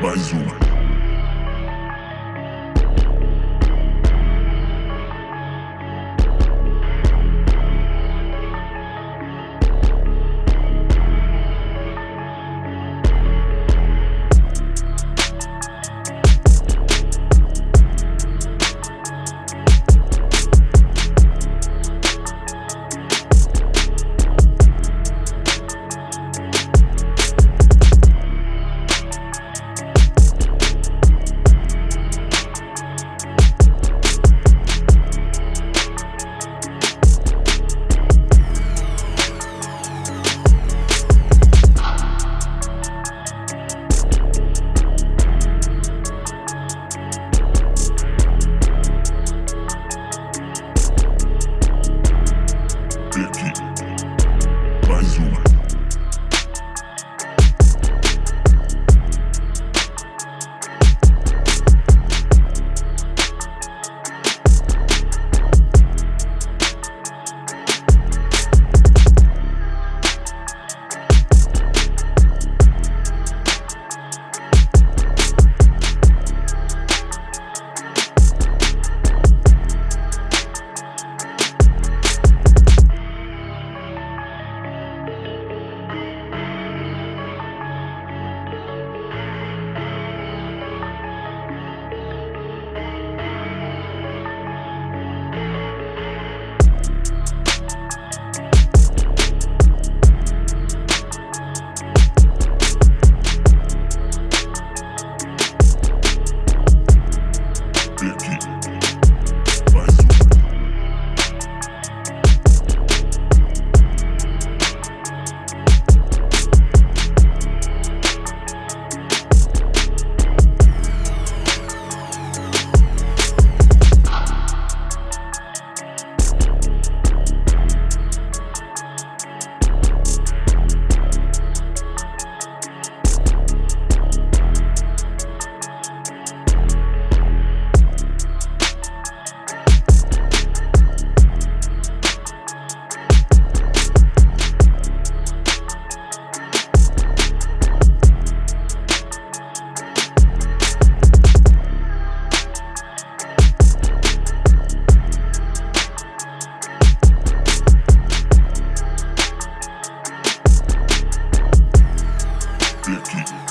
mais uma. Turkey. dicky.